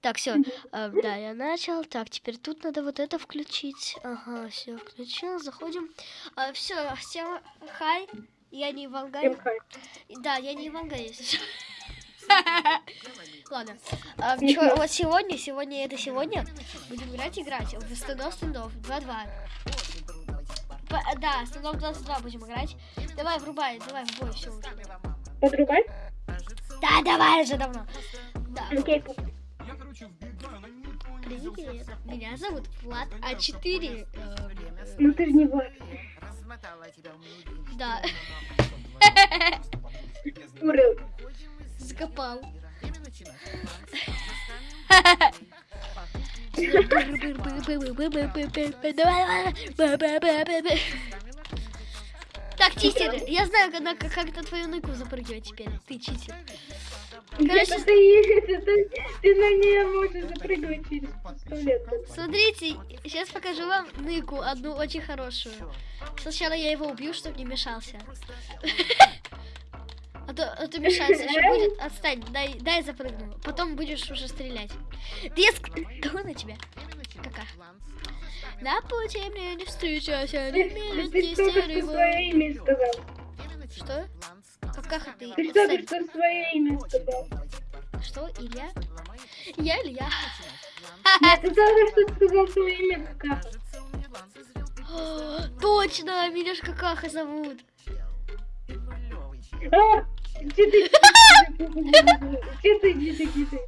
Так, все. да, я начал. Так, теперь тут надо вот это включить. Ага, все, включил. Заходим. все, всем хай. Я не Ивангай. Да, я не Ивангай, если что. Ладно. А, чё, вот сегодня, сегодня это сегодня будем играть, играть в стендов, стендов, 2-2. Да, стендов 22 будем играть. Давай, врубай, давай, в бой, все уже. Подрубай? Да, давай уже давно. Да. Окей, Привет, меня зовут Влад А4. Ну ты же не Влад. Да. Урыл. Закопал. Так, читер, я знаю, когда, как, как это твою ныку запрыгивать теперь. Ты читер. Короче, это ты, ты, ты на нее можешь запрыгивать через лет. Смотрите, сейчас покажу вам ныку, одну очень хорошую. Сначала я его убью, чтобы не мешался. А то, а то мешаться еще будет. Отстань, дай, дай запрыгну. Потом будешь уже стрелять. Диск! Кто на тебя? Кака. На пути мне не встречайся, не Ты свое имя сказал. Что? Какаха ты? Ты только что свое имя сказал. Что, Илья? Я Илья. Нет, ты только что сказал свое имя Какаха. Точно, меня ж Какаха зовут. А, Читы, читы, читы, читы.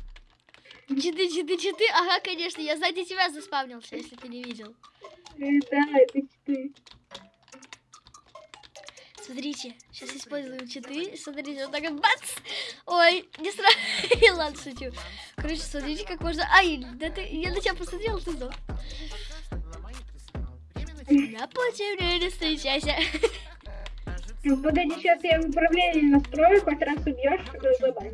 Читы, читы, читы. Ага, конечно, я сзади тебя заспавнился, если ты не видел. Да, это читы. Смотрите, сейчас используем читы. Смотрите, вот так вот бац! Ой, не сразу. Ладно, шучу. Короче, смотрите, как можно... Ай, да ты... я на тебя посмотрел, ты сдох. На не встречайся. Ну, погоди, сейчас я управление настрою, хоть раз убьешь, забаню.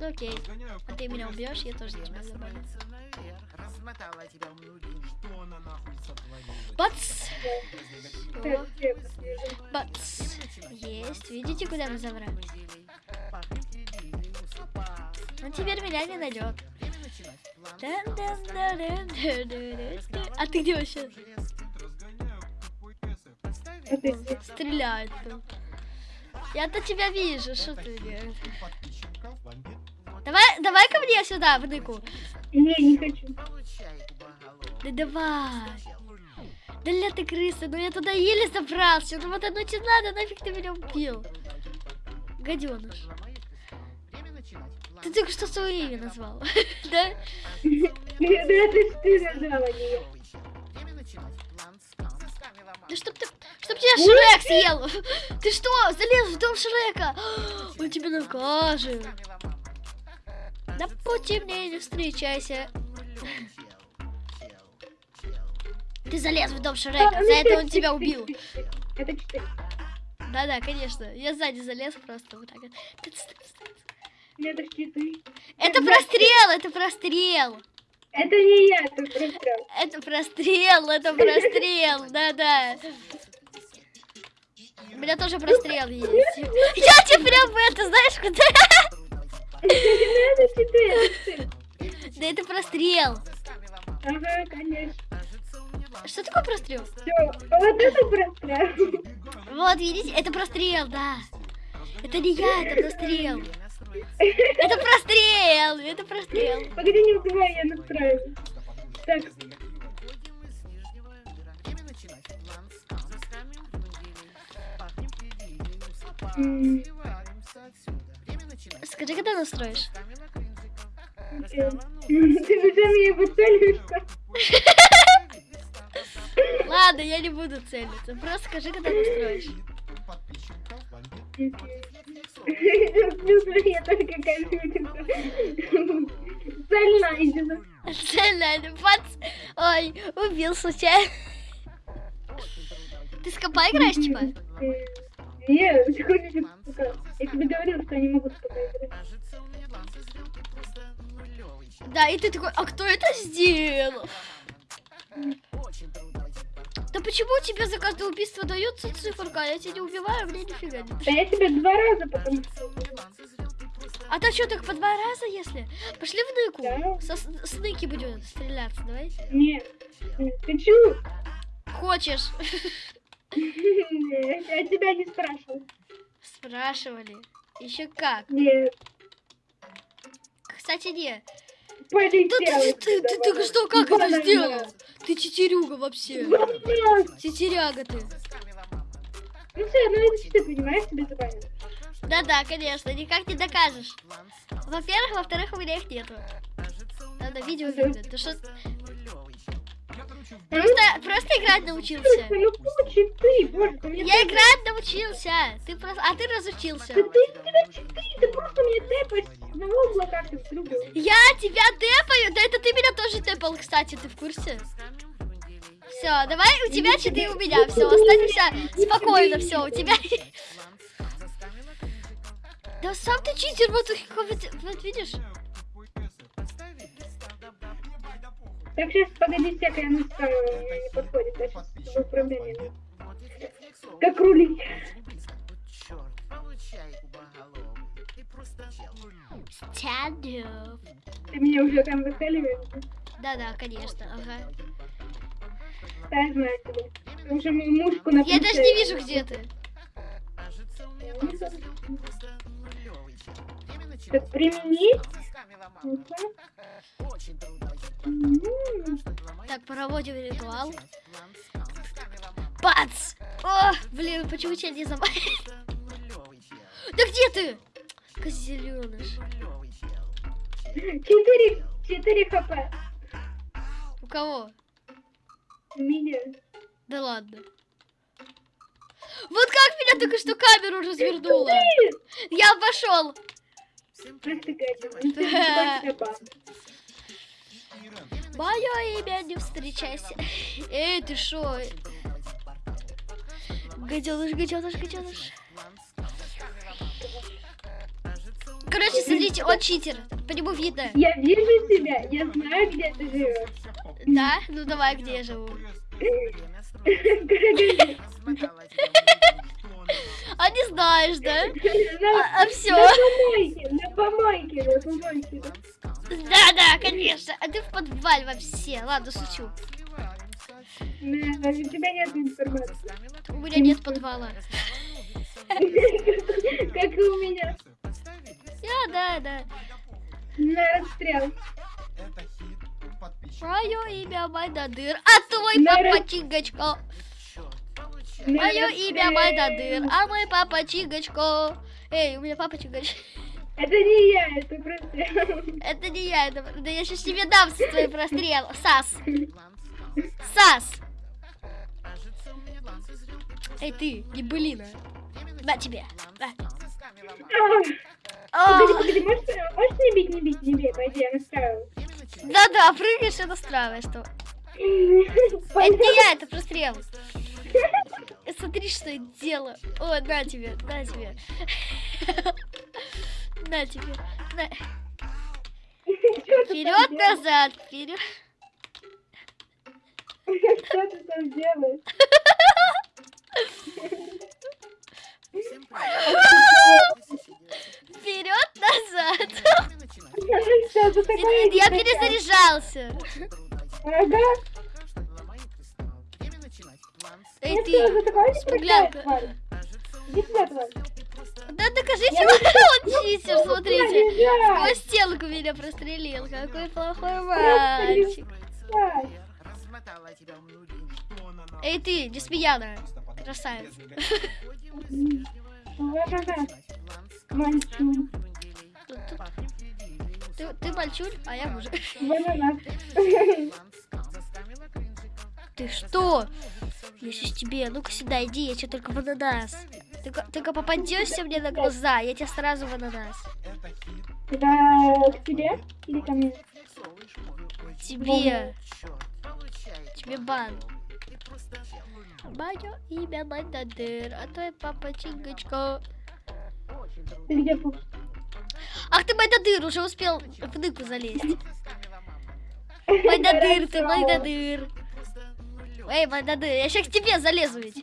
Окей. А ты меня убьешь, я тоже тебя забаню. Бац! Бац! Есть. Видите, куда мы забрались? Он теперь меня не найдет. А ты где вообще? Стреляет там. Я-то тебя вижу, что ты делаешь? Давай, давай ко мне сюда, в ныку. Не, не хочу. Да давай. Да ля ты крыса, ну я туда еле забрался. Ну вот одну тебе надо, нафиг ты меня убил. Гаденыш. Ты только что свое имя назвал, да? Да это ты назвала ее. Да чтоб ты, чтоб тебя Шрек съел! Ты что, залез в дом Шрека? Он тебя накажет. На пути мне не встречайся. Ты залез в дом Шрека, за это он тебя убил. Это. Да-да, конечно. Я сзади залез просто вот так. Это щиты. Это прострел, это прострел. Это не я, это прострел. Это прострел, это прострел, да-да. У меня тоже прострел есть. Я тебе прям это, знаешь, куда? Да это прострел. Ага, конечно. Что такое прострел? Все, вот это прострел. Вот, видите, это прострел, да. Это не я, это прострел. Это прострел, это прострел. Погоди, не убивай, я настраиваю. Так. Скажи, когда настроишь? Ты уже меня выцеливаешься? Ладно, я не буду целиться. Просто скажи, когда настроишь. Я только Цель найдена. Цель найдена. Пац. Ой, убил случайно. Ты с компа играешь, типа? Нет, ты хочешь Я тебе говорил, что я не могу с играть. Да, и ты такой, а кто это сделал? Да почему тебе за каждое убийство дается циферка? Я тебя не убиваю, мне нифига не Да я тебя два раза потом А то что, так по два раза, если? Пошли в ныку. Да. Со с- ныки будем стреляться, давай. Нет. Ты чё? Хочешь? Я тебя не спрашивал. Спрашивали. Еще как. Нет. Кстати, не. Полетел. Да ты, ты, ты, только что как это сделал? Ты тетерюга вообще. Тетеряга ты. Ну все, ну это что ты понимаешь, тебе забанят. Да-да, конечно, никак не докажешь. Во-первых, во-вторых, у меня их нету. Надо видео видно. Ты что? Просто, просто играть научился. Ну кучи ты, боже, ты Я играть научился. Ты просто, а ты разучился. Да ты, у тебя читы, ты просто мне тэпаешь на в другу. Я тебя тэпаю? Да это ты меня тоже тэпал, кстати, ты в курсе? Все, давай у тебя читы, у меня. Все, останемся спокойно, все, у тебя... Да сам ты читер, вот, вот видишь? Так, сейчас, погоди, всякое я наставила, мне не подходит, да, сейчас чтобы управление. Как рулить? Стяду. Ты меня уже там выцеливаешь? Да-да, конечно, ага. Да, я знаю тебя. Уже мушку на Я даже не вижу, где ты. Так, применить? М, Так, проводим ритуал. Бац! О, блин, почему тебя не забанили? Да где ты? Козеленыш. Четыре, четыре хп. У кого? У меня. Да ладно. Вот как меня только что камеру развернула. Я пошел. Мое имя не встречайся. Эй, ты шо? Гаденыш, гаденыш, гаденыш. Короче, смотрите, он читер. По нему видно. Я вижу тебя, я знаю, где ты живешь. Да? Ну давай, где я живу. А не знаешь, да? А, а все. На помойке, на помойке, на помойке. Да, да, конечно. А ты в подвале вообще. Ладно, шучу. Да, у тебя нет информации. У меня нет подвала. Как и у меня. Да, да, да. На расстрел. Мое имя Майдадыр, а твой папа. На Мое имя. Майдадыр, а мой папа Чигочко. Эй, у меня папа Чигочко. Это не я, это просто... Это не я, это... Да я сейчас тебе дам свой прострел. Сас. Сас. Эй, ты, гибелина. На тебе. На. Погоди, погоди, можешь, можешь не бить, не бить, не бей, пойди, я настраиваю. Да-да, прыгаешь и настраиваешь. Что... Это не я, это прострел. Смотри, что я делаю. О, на тебе, на тебе. На тебе. На. Вперед, назад, вперед. Что ты там делаешь? Вперед, назад. Я перезаряжался. Ага. Эй, Ну ты. тварь? Иди сюда, тварь. Да докажите, Я он читер, смотрите. Сквозь стенку меня прострелил. Какой плохой мальчик. Эй, ты, Десмеяна. Красавец. Ты, ты мальчуль, а я мужик. Ты что? Я сейчас тебе, ну-ка сюда иди, я тебе только в ананас. Только, только попадешься мне на глаза, я тебя сразу в ананас. К тебе или ко мне? Тебе. Тебе бан. Мое имя Майдадыр, а твой папа Чингачко. Ты где? Ах ты Майдадыр, уже успел в ныку залезть. Майдадыр, ты Майдадыр. Эй, Майдадыр, я сейчас к тебе залезу ведь.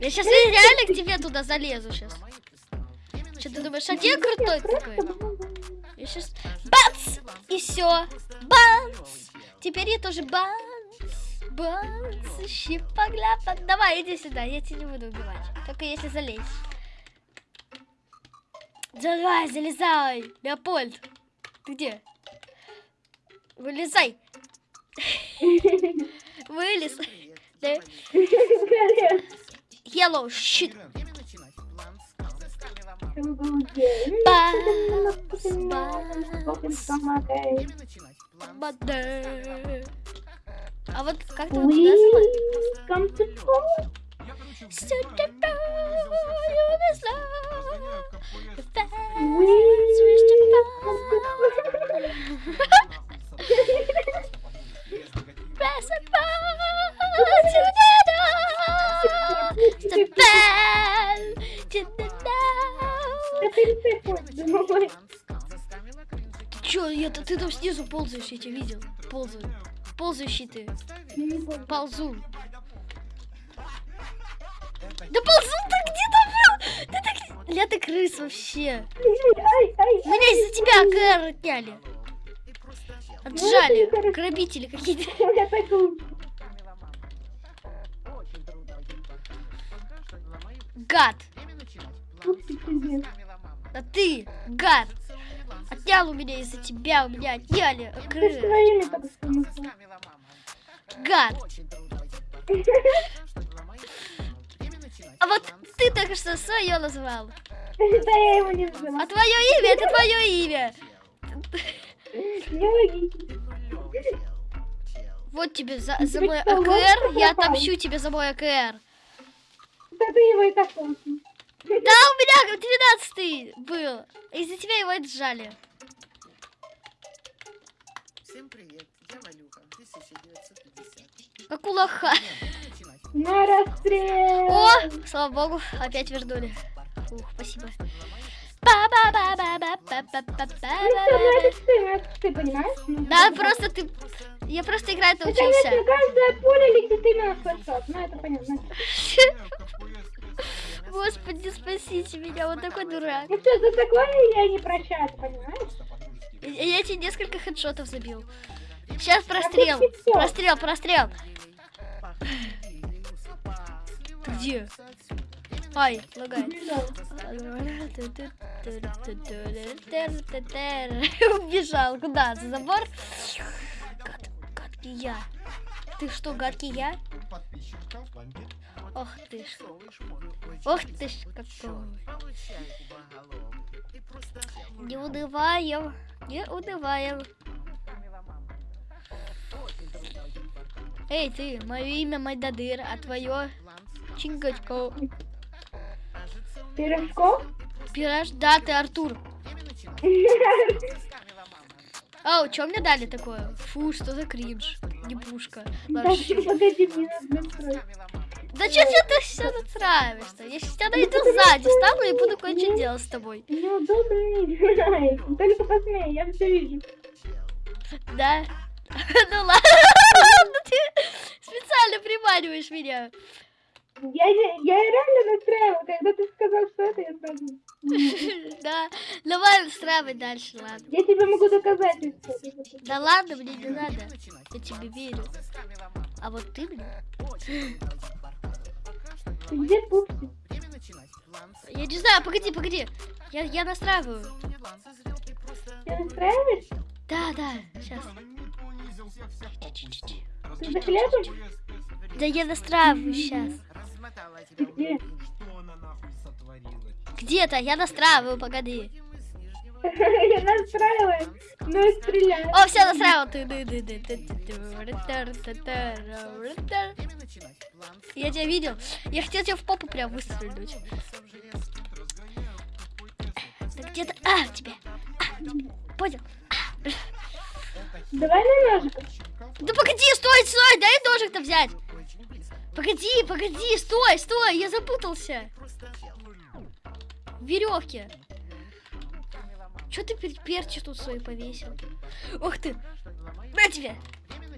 Я сейчас реально к тебе туда залезу сейчас. Что ты думаешь, один крутой такой? Я сейчас... Бац! И все. Бац! Теперь я тоже бац. Бац. Щипа-гляпа. Давай, иди сюда, я тебя не буду убивать. Только если залезь. Давай, залезай. Леопольд. Ты где? Вылезай. Вылез. Yellow shit. А вот как ты вот туда Чё, это ты там снизу ползаешь, я тебя видел. Ползаю. Ползающий ты. Ползу. Да ползу ты где-то был? Ты так... Ля ты крыс вообще. Меня из-за тебя КР отняли. Ну, Отжали. Грабители какие-то. Гад. Ты. А ты, гад. Отнял у меня из-за тебя, у меня отняли. Гад. А вот ты только что свое назвал. Да я его не знала. А твое имя, это твое имя. Вот тебе за, за мой АКР, я отомщу тебе за мой АКР. Да ты его и так помнишь. Да, у меня 12 был. Из-за тебя его отжали. Всем привет, я Валюха, 1950. Как у лоха. На расстрел. О, слава богу, опять вернули. Ух, спасибо. Ты, понимаешь? Да, просто ты... Я просто играть научился. конечно, каждая пуля летит именно в хэдшот. Ну, это понятно. Господи, спасите меня, вот такой дурак. Ну что, за такое я не прощаю, ты понимаешь? Я, тебе несколько хедшотов забил. Сейчас прострел. Прострел, прострел. Где? Ай, лагает. Убежал. Куда? За забор? Гад, гадкий я. Ты что, гадкий я? Ох ты ж. Ох ты ж какой. Не унываем. Не унываем. Эй, ты, мое имя Майдадыр, а твое Чингачко. Пирожков? Пираж, да, ты Артур. Ау, что мне дали такое? Фу, что за кринж. Не пушка. Да Вообще. ты погоди, мне надо настроить. Да что ты все натравишься? Я сейчас тебя найду сзади, стану и буду кое-что делать с тобой. Неудобно. Только посмей, я все вижу. Да? Ну ладно, ты специально приманиваешь меня. Я, я реально настраивала, когда ты сказал, что это, я сразу... Да, давай устраивай дальше, ладно. Я тебе могу доказать. Да ладно, мне не надо. Я тебе верю. А вот ты мне? Где пупси? Я не знаю, погоди, погоди. Я, я настраиваю. Ты настраиваешь? Да, да, сейчас. Ты за хлебом? Да я настраиваю сейчас. Ты где? Где-то, я настраиваю, погоди. Я настраиваю, ну и стреляю. О, все, настраивал. Ты- ты- ты- ты- ты- ты- Я тебя видел. Я хотел тебя в попу прям выстрелить. Да где-то... А, тебе. А, тебе. Понял. Давай на ножиках. Да погоди, стой, стой, дай ножик-то взять. Погоди, погоди, стой, стой, я запутался. В веревке. Че ты пер- перчи тут свои повесил? Ух ты. На тебе.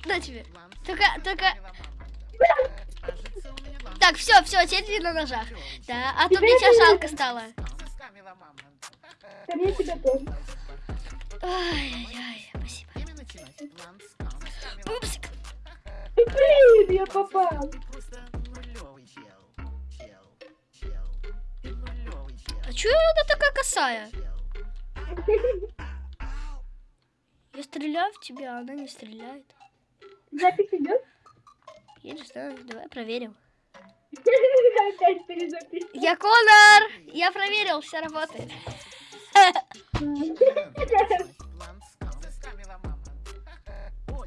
На тебе. Только, только... Так, все, все, теперь ты на ножах. Да, а то мне тебя жалко стало. Ай-яй-яй, спасибо. Пупсик. Блин, я попал. А чё она такая косая? Я стреляю в тебя, а она не стреляет. Запись идет? Я не знаю, давай проверим. Опять перезапись. Я Конор! Я проверил, все работает.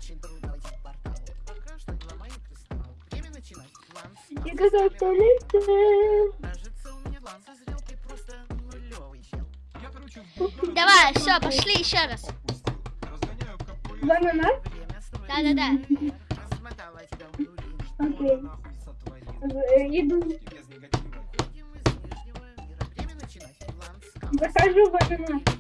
Очень трудно войти в портал. Пока что не ломай кристалл. Время начинать. План. Я готов в туалете. Кажется, у меня план созрел. Ты просто нулевый чел. Я, короче, в Давай, все, пошли еще раз. строить. Да-да-да. Размотала тебя в нули. Окей. Иду. Без негатива. Выходим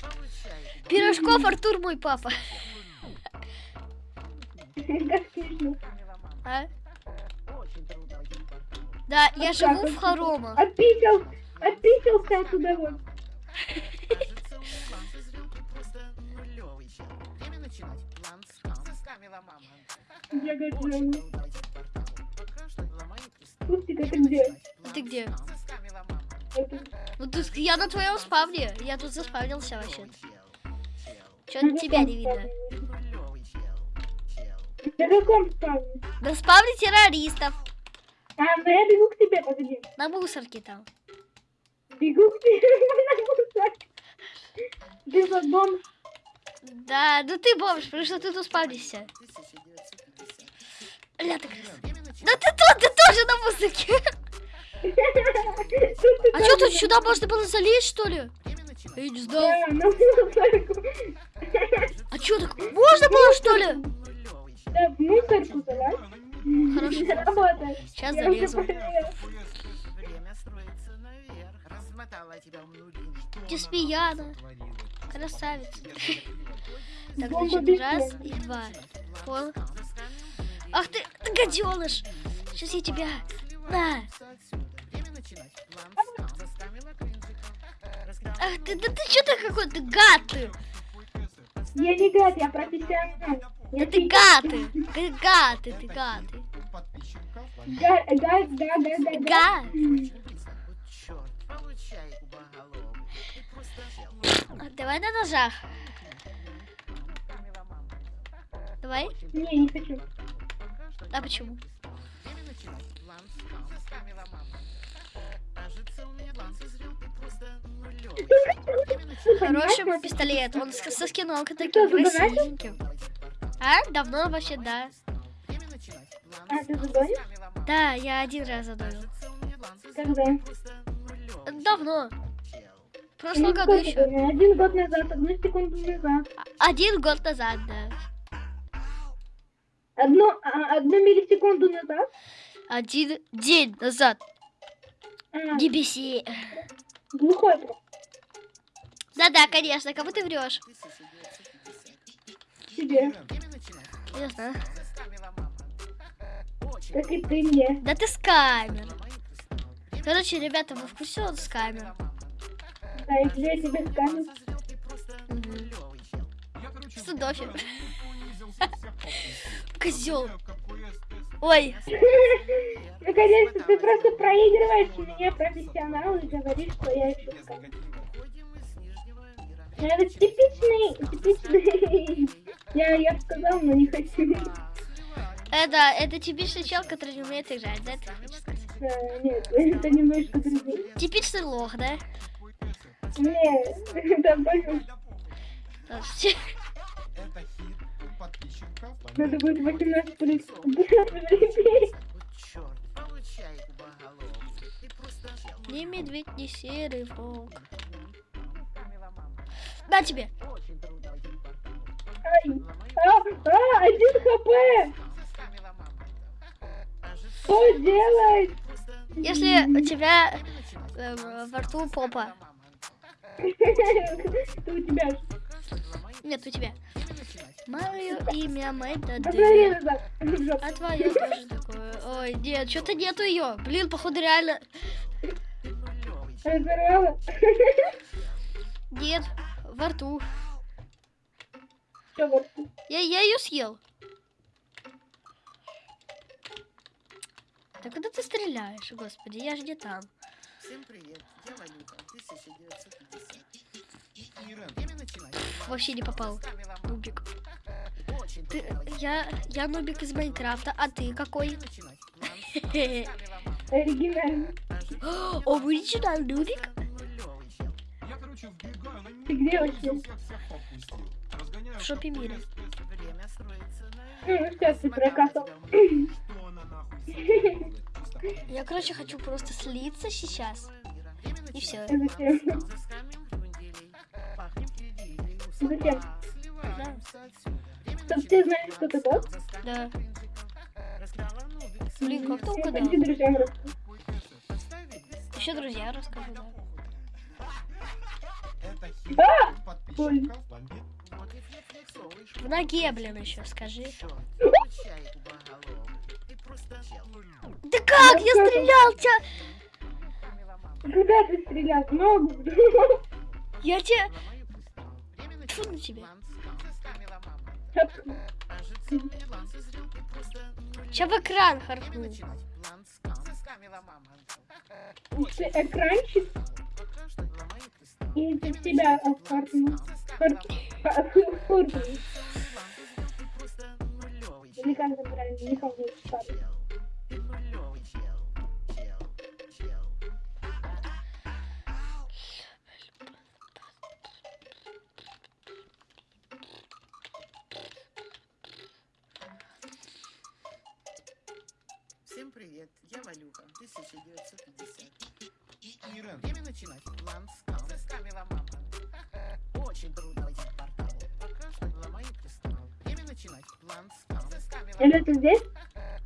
Получай. Пирожков Артур мой папа. А? Да, я живу в хоромах. Отписал. Отписался оттуда Ну тут я на твоем спавне. Я тут заспавнился вообще. Чел. Чё тебя не видно? Ты. На каком спавне? На спавне террористов. А, ну я бегу к тебе, погоди. На мусорке там. Бегу к тебе. на мусор. Ты за бомж. Да, ну ты бомж, потому что ты тут спавнишься. 1950. Ля, ты... Начинать. Да ты тут, ты тоже на мусорке. А что тут сюда можно было залезть, что ли? Я не знал. Мусорку. А что так? Можно было, что ли? Да, в мусорку давай. Хорошо. Сейчас залезу. нули. Теспияна. Красавица. Так, значит, раз и два. Понял? Ах ты, ты гаденыш. Сейчас я тебя... На. Начинать. План Ах ты, да ты что ты какой-то гад ты. Я не гад, я профессионал. Я Ты гад ты. Ты гад ты, ты гад ты. Гад, гад, да, да, да, да. Гад. А, Давай на ножах. Давай. Не, не хочу. А почему? Хороший мой пистолет. Он со скином таким красивеньким. А? Давно вообще, да. А, ты мама. Да, я один раз созрел. Когда? Давно. В прошлом Ну, году еще. было? Один год назад, одну секунду назад. Один год назад, да. Одну, а, одну миллисекунду назад. Один день назад. А, Не беси. глухой просто. Да-да, конечно, кому ты врешь? 1950. Тебе. Я знаю. Как и ты мне. Да ты с камер. Короче, ребята, вы в курсе он с камер? Да, и я тебе унизился, всех попустил. Козел. Ой, Наконец-то ты просто проигрываешь меня, профессионал, и говоришь, что я еще Это типичный, типичный. Я, я сказал, но не хочу. это, это типичный чел, который не умеет играть, да, ты хочешь сказать? Да, нет, это немножко другое. Типичный лох, да? Нет, это у подписчиков. Надо будет 18 плюс. Ни медведь, ни серый волк. На тебе. Ай, а, а, один хп. Что делать? Если у тебя э, во рту попа. Это у тебя. Нет, у тебя. Мое имя жопу. А твое тоже такое. Ой, нет, что-то нету ее. Блин, походу реально. Нет, во рту. Я, я ее съел. Да куда ты стреляешь, господи, я же не там. Всем привет, я Валюта, 1950. Ирен, Время начинать. Вообще не попал. Нубик. Ты, я, я нубик из Майнкрафта, а ты какой? Время начинать. План Хе-хе. ставила мама. Оригинально. Оригинал нубик? Ты где вообще? Всех всех попустил. Разгоняю В шопе. ПС. Время строится на... Ну, сейчас ты прокатал. Я, короче, хочу просто слиться сейчас. И все. Зачем? Время Чтоб ты знаешь, что ты тот? Заскамим Да. Блин, как ты угадал? Еще друзья расскажу, да. Подписчиков бомбит. В ноге, блин, еще скажи. Да как? Я стрелял тебя! Куда ты стрелял? Ногу? Я тебя... Время Тьфу на тебя. Нулевой. Сейчас в экран харкну. экранчик Что и созрел. Ты просто нулевый Или как это правильно? Не помню. Чел. Всем привет, я Валюха, 1950. Ирен, Время начинать. План скам. Заскамила мама. Очень трудно войти в портал. Пока что ломаю кристалл. Время начинать. Заскамила Или мама. ты здесь?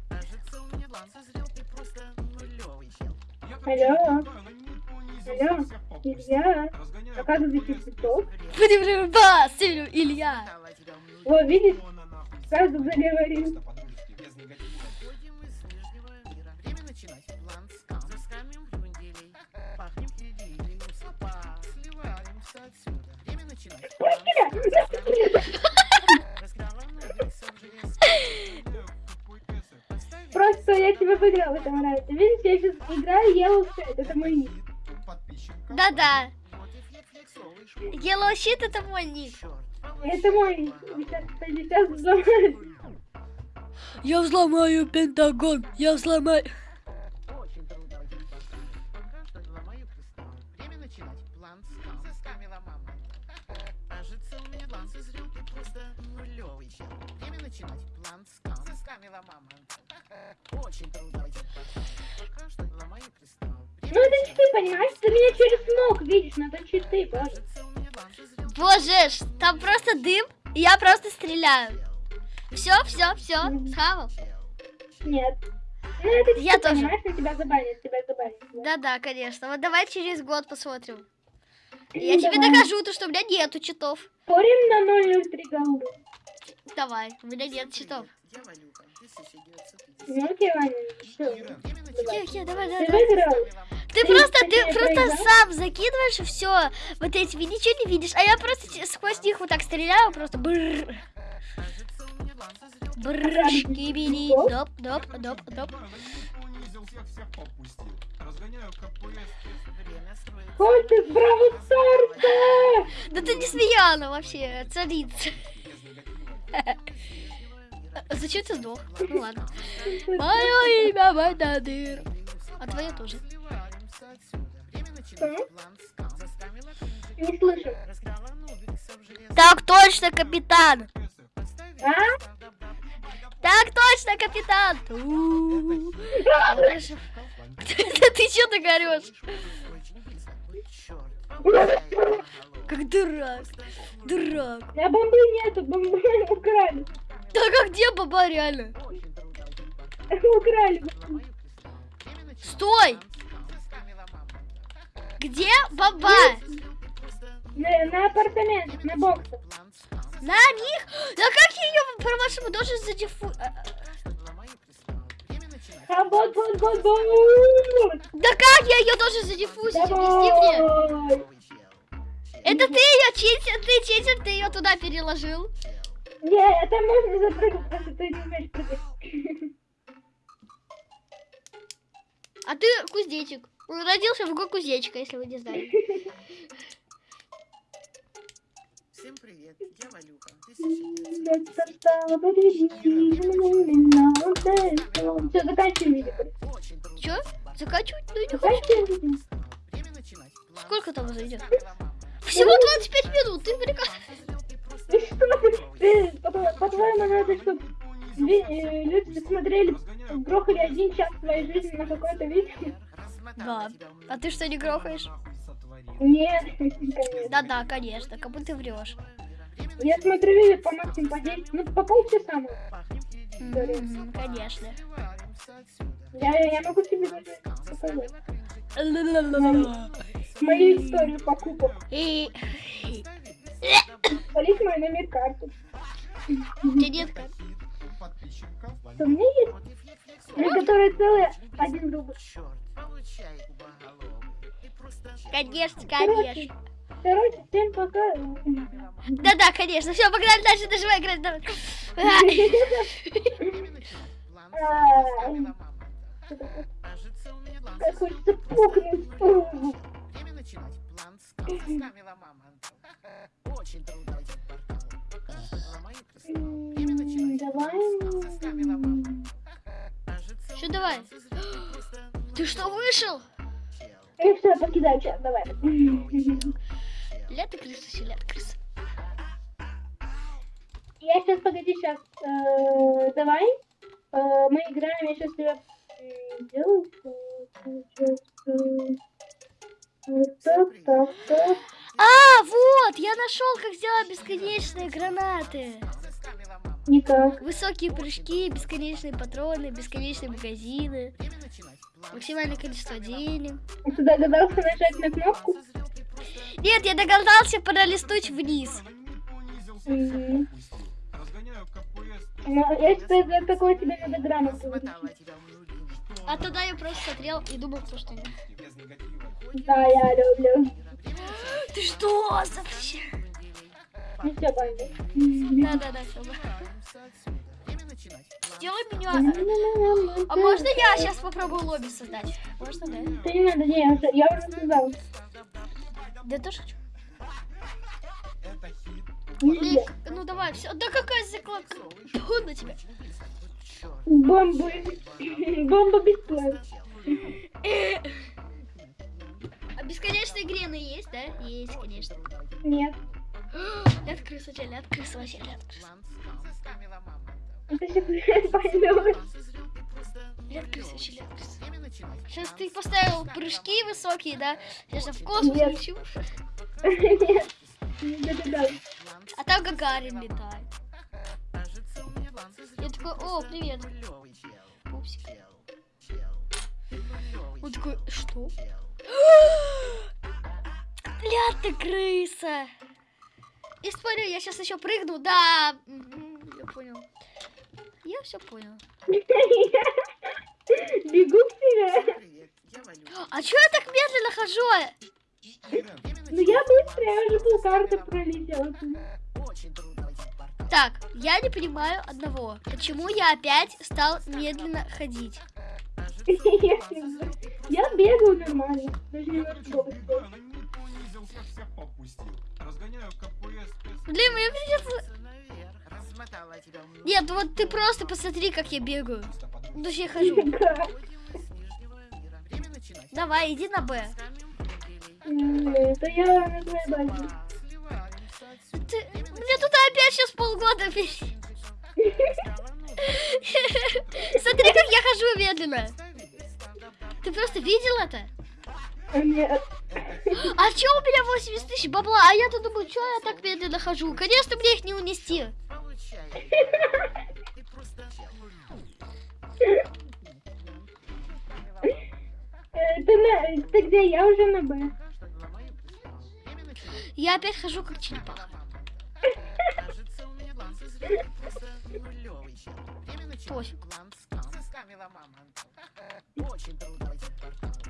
Кажется, у меня план созрел. Ты просто нулевый чел. Алло. Алло. Илья. Разгоняю Оказывается, КПС, цветов. Время Басилю, Илья. Вот, видишь? Сразу заговорил. Играю Yellow Set, это мой ник. Да-да. Вот и флексовый шмот. Yellow Sheet это мой ник. Это мой ник. Сейчас, сейчас взломаю. Я взломаю Пентагон. Я взломаю... Кажется, у меня план созрел. Ты просто нулевый чел. Время начинать. План скам. Заскамила мама. Очень трудно. Пока что ломаю кристалл. Ну это начинать. читы, понимаешь? Ты меня через ног видишь, но это боже. План созрел. Боже, ж, там просто дым, и я просто стреляю. Все, все, все, схавал. Нет. Ну это Я тоже. понимаешь, тебя забанят, тебя забанят. Да-да, конечно. Вот давай через год посмотрим. Я тебе давай. докажу, то, что у меня нету читов. Спорим на 003 голды. Давай, у меня нет читов. Я Валюка. 1950. Ну окей, Ваня, всё. Ирен, Время Окей, начинать. окей, давай, Ты давай. давай. выиграл? Ты Ты просто, ты просто сам закидываешь все вот этими, ничего не видишь, а я просто сквозь них вот так стреляю, просто бррр, бррр, шкибили, доп, доп, доп, доп. ты Браво Старса! Да ты не смеяна вообще, царица. А Зачем ты сдох? Ну ладно. Мое имя Майдадыр. А твое тоже. Не слышу. Так точно, капитан. А? Так точно, капитан. Да ты что так орешь? Очень близко. Ой, чёрт. Получай, кубоголовый. Как дурак. Дурак. Меня бомбы нету, бомбы украли. Так а где баба реально? Украли. Стой! Где баба? На, на апартаментах, на боксах. На них? Да как я ее, по-вашему, должен задефу... а, А вот, вот, вот, вот. Да как я ее должен задефузить? Объясни мне. Давай. Это ты ее читер, ты читер, ты ее туда переложил. Не, это можно запрыгнуть, просто ты не умеешь прыгать. А ты кузнечик. Он родился в год кузнечика, если вы не знали. Всем привет, я Валюха. Все, заканчиваем видео. Чё? Заканчивать? Ну не хочу. Сколько там зайдет? Всего 25 минут, ты приказ. Ты что ты? Ты, по- по-твоему, надо, чтобы люди смотрели, грохали один час своей жизни на какое-то видео? Да. А ты что, не грохаешь? Нет. Да-да, конечно, как будто ты врешь. Я смотрю видео по максимуму по 10, ну по полчаса. может. Мгм, Конечно. Я, я могу тебе даже показать. Мою историю покупок. И... Полить мой номер карты. У тебя нет карт? У меня есть, на которой целый один рубль. Конечно, Короче, конечно. короче, всем пока. Да-да, конечно. Все, погнали дальше, нажимай играть. давай. Кажется, у меня план Как хочется пукнуть. Время начинать. План составила мама. Очень в портал. Давай. Что давай? Ты что, вышел? И все, покидай чат, давай. Лето крыса, все лето крыса. Я сейчас, погоди, сейчас. э, давай. Э, мы играем, я сейчас тебя сделаю. Э, сейчас, э, вот так, так, так. Высокие прыжки, бесконечные патроны, бесконечные магазины, максимальное количество денег. Ты догадался нажать на кнопку? Нет, я догадался пролистнуть вниз. КПС. Ну, я считаю, за такое тебе надо грамоту внутрь. А тогда я просто смотрел и думал, то, что нет. Да, я люблю. Ты что вообще? Ну все, пойду. Да-да-да, все. Сделай меня... А можно я сейчас попробую лобби создать? Можно, да? Да не надо, не, я уже, создал. Да тоже хочу. Лик, ну давай, все. Да какая закладка? Тьфу на тебя. Бомбы. Бомба бесплатно. А бесконечные грены есть, да? Есть, конечно. Нет. Ляд крыса, ляд крыса, вообще ляд крыса. Ляд крыса, вообще крыса. Сейчас ты поставил прыжки высокие, да? Сейчас я в космос Нет. лечу. Нет. Не А там Гагарин летает. Я такой, о, привет. Пупсик. Он такой, что? Ляд ты крыса. И спорю, я сейчас еще прыгну, да. Мгм, Я понял. Я все понял. Бегу Валюша. А чё я так медленно хожу? Ну я быстро, я уже полкарты составила пролетела. Так, я не понимаю одного. Почему я опять стал медленно ходить? Я бегаю нормально. Даже не Разгоняю КПС. Блин, мне придется... Нет, вот ты просто посмотри, как я бегаю. Ну, то есть я хожу. Давай, иди на Б. Это я на твоей базе. Ты... Мне тут опять сейчас полгода Смотри, как я хожу медленно. Ты просто видел это? Нет. А чё у меня 80 тысяч бабла? А я-то думаю, чё я так медленно хожу? Конечно, мне их не унести. Ты на, ты где? Я уже на Б. Я опять хожу как черепаха. Пофиг.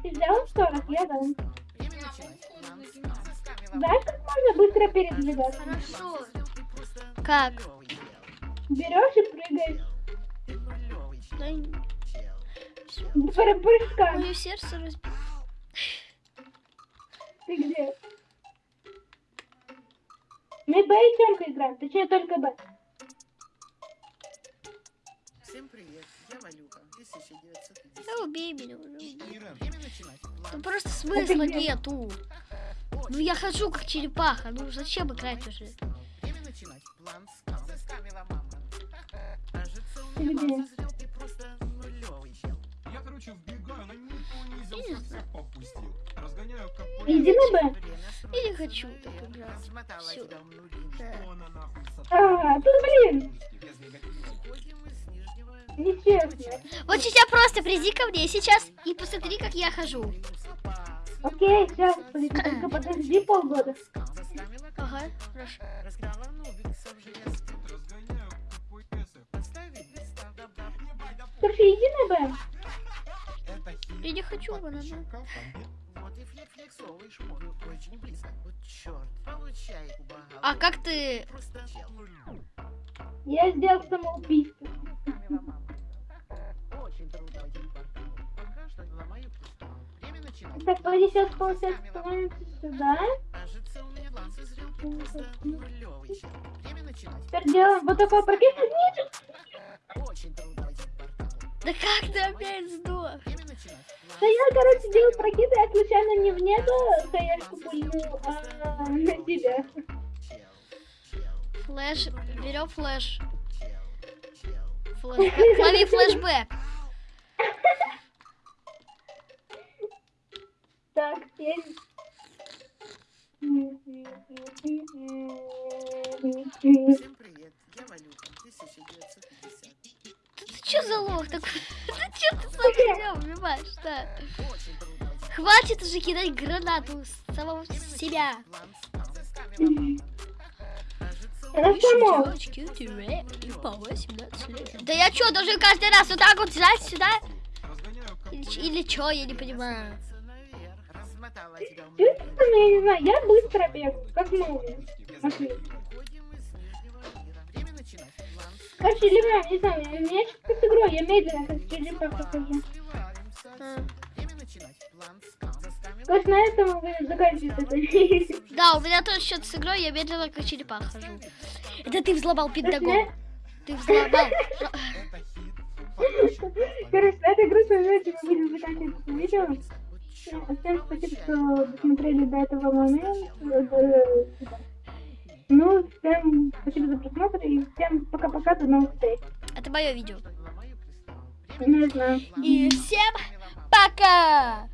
Ты взял 40? Я дам. Начинать. Знаешь, как можно быстро передвигаться? Хорошо. Как? Берешь и прыгаешь. Да, прыжка. мое сердце разбито. Ты где? Мы Б и Тёмка играем. Точнее, только Б. Всем привет. Я Валюха. 1950. Да убей меня уже. убей. Ира, Время начинать. Ну План просто смысла нету. Ну я хожу как черепаха. Ну зачем играть уже? Время начинать. План скам. Заскамила мама. Кажется, у Ты меня где? план созрел. Ты просто нулевый чел. я, короче, вбегаю, но не понизился, Не всех попустил. Разгоняю как Иди на Б. Я не хочу так играть. Размотала Всё. тебя в нули. Да. Она нахуй Ага, тут, блин, нечестно. Вот сейчас просто приди ко мне сейчас и посмотри, как я хожу. Окей, сейчас, только подожди полгода. Ага, хорошо. Слушай, иди на Б. Я не хочу банана. А как ты... Я сделал самоубийство. Ломаю кристалл. Время начинать. Так, получается сюда. Кажется, у меня план созрел. Ты просто нулевый чел. Время начинать. Теперь делаем вот такой прокид. Очень трудно. Да как ты опять сдох? Да я, короче, делал прокид, я случайно не в небо хаешку пульнул, а на тебя. чел. Чел. Флэш, берем флэш. Флэшбэк. Лови флэшбэк. Так, теперь... Всем привет. Я Валюха. 1950. Ты чё за лох такой? Ты чё ты сам себя убиваешь, да? Хватит уже кидать гранату с самого себя. План скам. Заскамила мама. Кажется, у Это само. Девочки, тире, и по 18 лет. Да я чё, должен каждый раз вот так вот взять сюда? Или, или чё, я не понимаю. Размотала тебя Честно, я не знаю, я быстро бегу, как. План скам. Короче, Ливан, не знаю, у меня сейчас как с игрой, я медленно, как А. скам. Заскамила Короче, на этом мы заканчиваем это. Да, у меня тоже что-то с игрой, я медленно как черепах хожу. Это ты взломал пентагон. Ты взломал. Короче, на этой грустной ноте мы будем заканчивать это видео. Всем спасибо, что досмотрели до этого момента. Э, Ну, всем спасибо за просмотр и всем пока-пока, до новых встреч. Это мое видео. Не знаю. И всем пока!